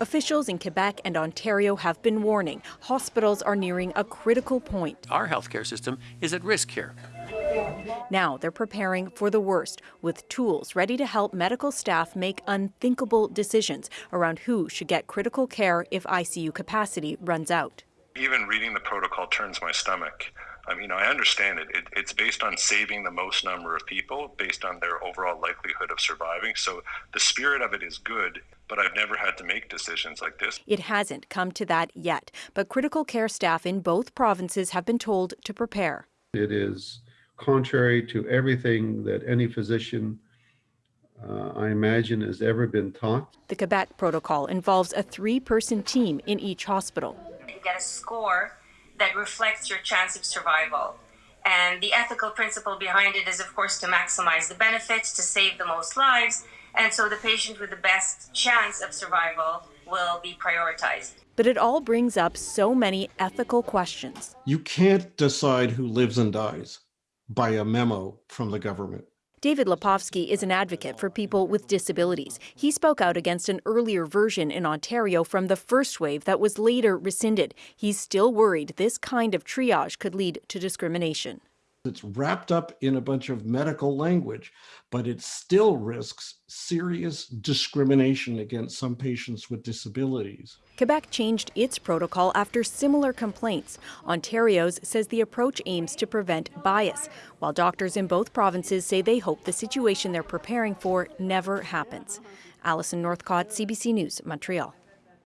Officials in Quebec and Ontario have been warning hospitals are nearing a critical point. Our healthcare system is at risk here. Now they're preparing for the worst with tools ready to help medical staff make unthinkable decisions around who should get critical care if ICU capacity runs out. Even reading the protocol turns my stomach. I mean, I understand it. it. It's based on saving the most number of people based on their overall likelihood of surviving. So the spirit of it is good, but I've never had to make decisions like this. It hasn't come to that yet, but critical care staff in both provinces have been told to prepare. It is contrary to everything that any physician, uh, I imagine, has ever been taught. The Quebec protocol involves a three person team in each hospital. You get a score that reflects your chance of survival. And the ethical principle behind it is, of course, to maximize the benefits, to save the most lives, and so the patient with the best chance of survival will be prioritized. But it all brings up so many ethical questions. You can't decide who lives and dies by a memo from the government. David Lepofsky is an advocate for people with disabilities. He spoke out against an earlier version in Ontario from the first wave that was later rescinded. He's still worried this kind of triage could lead to discrimination. It's wrapped up in a bunch of medical language, but it still risks serious discrimination against some patients with disabilities. Quebec changed its protocol after similar complaints. Ontario's says the approach aims to prevent bias, while doctors in both provinces say they hope the situation they're preparing for never happens. Allison Northcott, CBC News, Montreal.